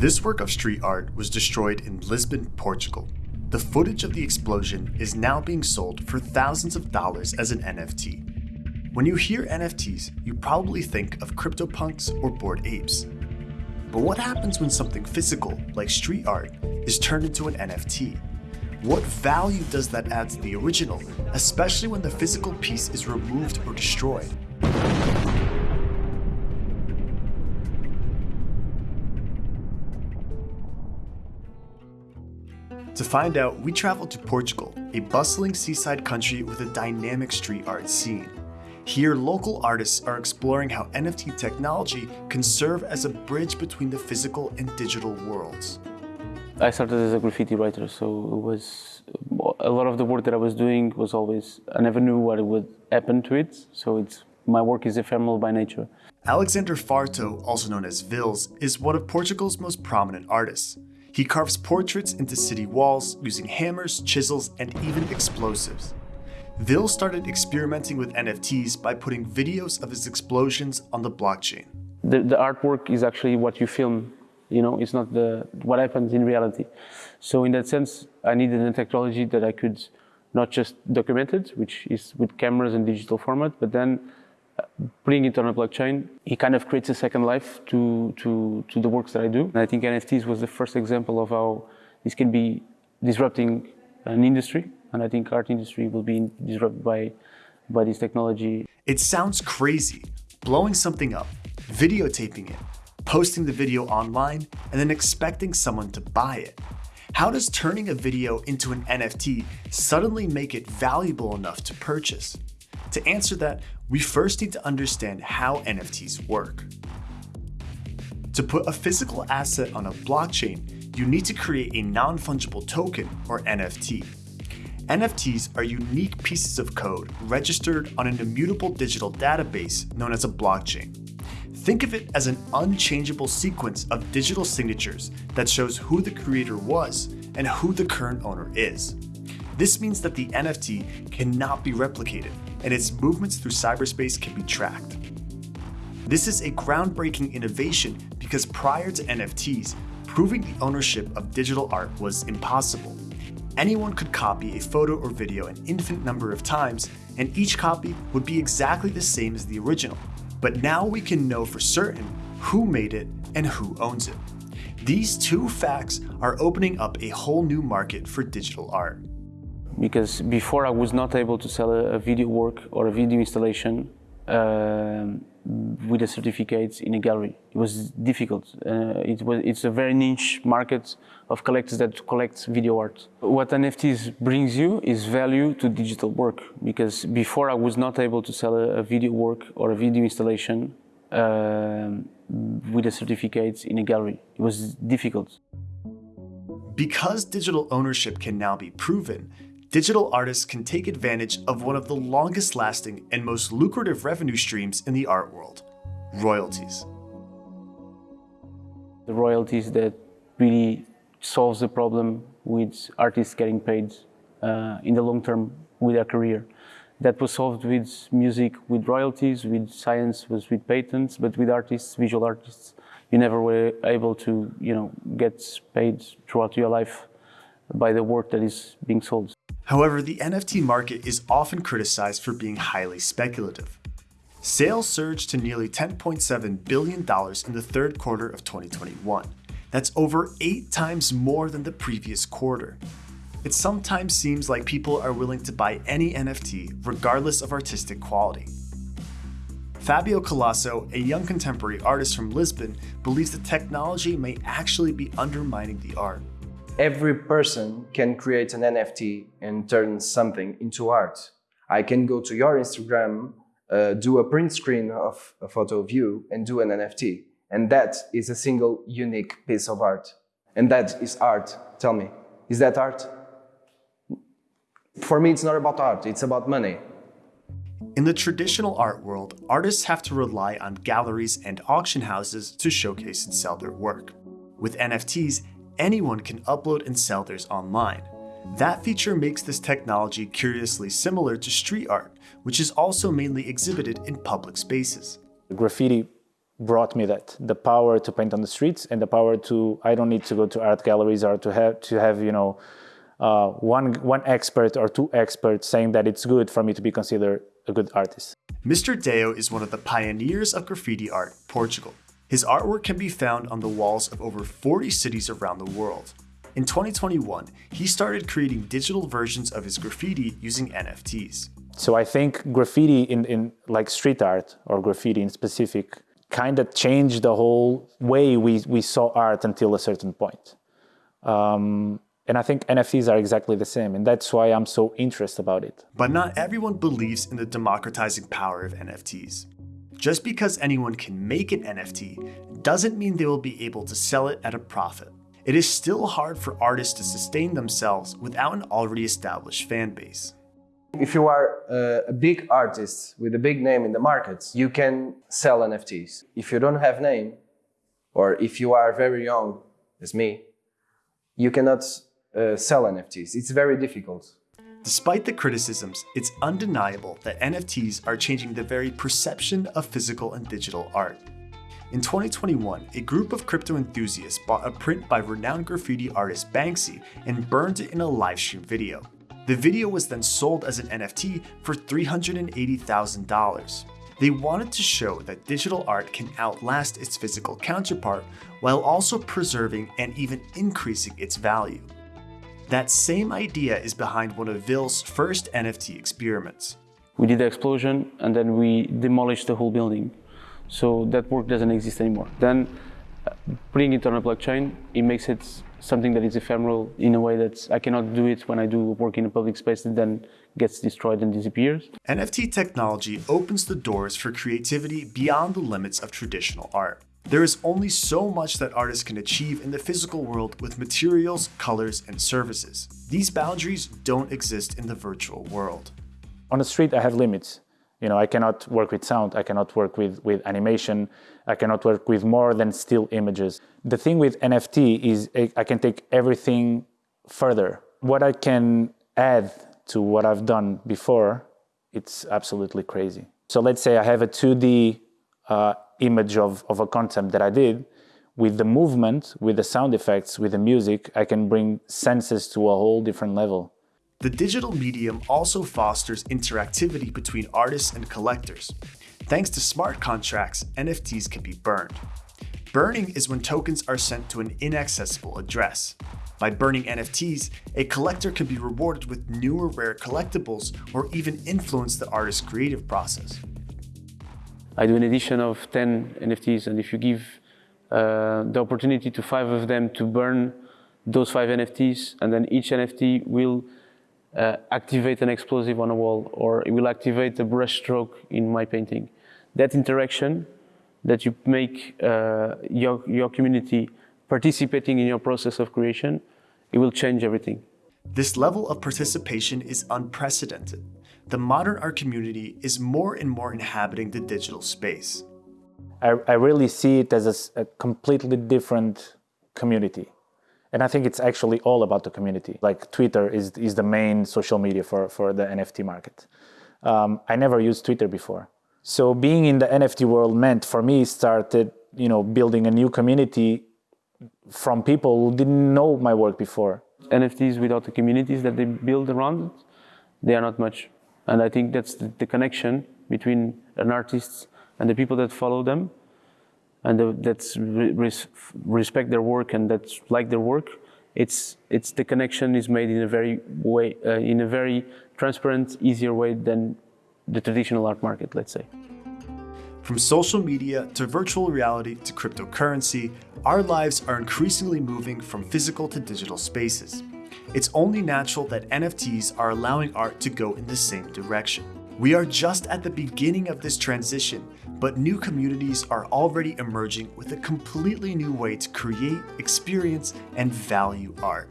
This work of street art was destroyed in Lisbon, Portugal. The footage of the explosion is now being sold for thousands of dollars as an NFT. When you hear NFTs, you probably think of CryptoPunks or Bored Apes. But what happens when something physical, like street art, is turned into an NFT? What value does that add to the original, especially when the physical piece is removed or destroyed? To find out, we traveled to Portugal, a bustling seaside country with a dynamic street art scene. Here, local artists are exploring how NFT technology can serve as a bridge between the physical and digital worlds. I started as a graffiti writer, so it was a lot of the work that I was doing was always I never knew what would happen to it. So it's my work is ephemeral by nature. Alexander Farto, also known as Vhils, is one of Portugal's most prominent artists. He carves portraits into city walls using hammers, chisels, and even explosives. Vhils started experimenting with NFTs by putting videos of his explosions on the blockchain. The, the artwork is actually what you film, you know, it's not the what happens in reality. So in that sense, I needed a technology that I could not just document it, which is with cameras and digital format, but then putting it on a blockchain, it kind of creates a second life to, to, to the works that I do. And I think NFTs was the first example of how this can be disrupting an industry. And I think art industry will be disrupted by, by this technology. It sounds crazy, blowing something up, videotaping it, posting the video online, and then expecting someone to buy it. How does turning a video into an NFT suddenly make it valuable enough to purchase? To answer that, we first need to understand how NFTs work. To put a physical asset on a blockchain, you need to create a non-fungible token, or NFT. NFTs are unique pieces of code registered on an immutable digital database known as a blockchain. Think of it as an unchangeable sequence of digital signatures that shows who the creator was and who the current owner is. This means that the NFT cannot be replicated and its movements through cyberspace can be tracked. This is a groundbreaking innovation because prior to NFTs, proving the ownership of digital art was impossible. Anyone could copy a photo or video an infinite number of times, and each copy would be exactly the same as the original. But now we can know for certain who made it and who owns it. These two facts are opening up a whole new market for digital art because before I was not able to sell a, a video work or a video installation uh, with a certificate in a gallery. It was difficult. Uh, it was, it's a very niche market of collectors that collect video art. What NFTs brings you is value to digital work because before I was not able to sell a, a video work or a video installation uh, with a certificate in a gallery. It was difficult. Because digital ownership can now be proven, digital artists can take advantage of one of the longest lasting and most lucrative revenue streams in the art world, royalties. The royalties that really solves the problem with artists getting paid uh, in the long term with their career. That was solved with music with royalties, with science was with patents, but with artists, visual artists, you never were able to, you know, get paid throughout your life by the work that is being sold. However, the NFT market is often criticized for being highly speculative. Sales surged to nearly $10.7 billion in the third quarter of 2021. That's over eight times more than the previous quarter. It sometimes seems like people are willing to buy any NFT regardless of artistic quality. Fabio Colasso, a young contemporary artist from Lisbon, believes the technology may actually be undermining the art every person can create an NFT and turn something into art. I can go to your Instagram, uh, do a print screen of a photo of you and do an NFT. And that is a single unique piece of art. And that is art. Tell me, is that art? For me, it's not about art, it's about money. In the traditional art world, artists have to rely on galleries and auction houses to showcase and sell their work. With NFTs, anyone can upload and sell theirs online. That feature makes this technology curiously similar to street art, which is also mainly exhibited in public spaces. Graffiti brought me that the power to paint on the streets and the power to I don't need to go to art galleries or to have to have you know uh, one one expert or two experts saying that it's good for me to be considered a good artist. Mr. Dheo is one of the pioneers of graffiti art in Portugal. His artwork can be found on the walls of over 40 cities around the world. In 2021, he started creating digital versions of his graffiti using NFTs. So I think graffiti in, in like street art or graffiti in specific kind of changed the whole way we, we saw art until a certain point. Um, and I think NFTs are exactly the same, and that's why I'm so interested about it. But not everyone believes in the democratizing power of NFTs. Just because anyone can make an NFT doesn't mean they will be able to sell it at a profit. It is still hard for artists to sustain themselves without an already established fan base. If you are uh, a big artist with a big name in the market, you can sell NFTs. If you don't have name, or if you are very young, as me, you cannot uh, sell NFTs. It's very difficult. Despite the criticisms, it's undeniable that NFTs are changing the very perception of physical and digital art. In 2021, a group of crypto enthusiasts bought a print by renowned graffiti artist Banksy and burned it in a livestream video. The video was then sold as an NFT for $380,000. They wanted to show that digital art can outlast its physical counterpart while also preserving and even increasing its value. That same idea is behind one of Vhils' first NFT experiments. We did the explosion and then we demolished the whole building. So that work doesn't exist anymore. Then uh, putting it on a blockchain, it makes it something that is ephemeral in a way that I cannot do it when I do work in a public space that then gets destroyed and disappears. NFT technology opens the doors for creativity beyond the limits of traditional art. There is only so much that artists can achieve in the physical world with materials, colors, and services. These boundaries don't exist in the virtual world. On the street, I have limits. You know, I cannot work with sound, I cannot work with, with animation, I cannot work with more than still images. The thing with NFT is eh, I can take everything further. What I can add to what I've done before, it's absolutely crazy. So let's say I have a 2D uh, image of, of a concept that I did. With the movement, with the sound effects, with the music, I can bring senses to a whole different level. The digital medium also fosters interactivity between artists and collectors. Thanks to smart contracts, NFTs can be burned. Burning is when tokens are sent to an inaccessible address. By burning NFTs, a collector can be rewarded with newer rare collectibles or even influence the artist's creative process. I do an edition of 10 NFTs and if you give uh, the opportunity to five of them to burn those five NFTs and then each NFT will uh, activate an explosive on a wall or it will activate a brush stroke in my painting. That interaction that you make uh, your, your community participating in your process of creation, it will change everything. This level of participation is unprecedented. The modern art community is more and more inhabiting the digital space. I, I really see it as a, a completely different community. And I think it's actually all about the community. Like Twitter is, is the main social media for, for the NFT market. Um, I never used Twitter before. So being in the NFT world meant for me started, you know, building a new community from people who didn't know my work before. NFTs without the communities that they build around it, they are not much. And I think that's the, the connection between an artist and the people that follow them and that res respect their work and that like their work, it's it's the connection is made in a very way uh, in a very transparent, easier way than the traditional art market, let's say. From social media to virtual reality to cryptocurrency, our lives are increasingly moving from physical to digital spaces. It's only natural that NFTs are allowing art to go in the same direction. We are just at the beginning of this transition, but new communities are already emerging with a completely new way to create, experience, and value art.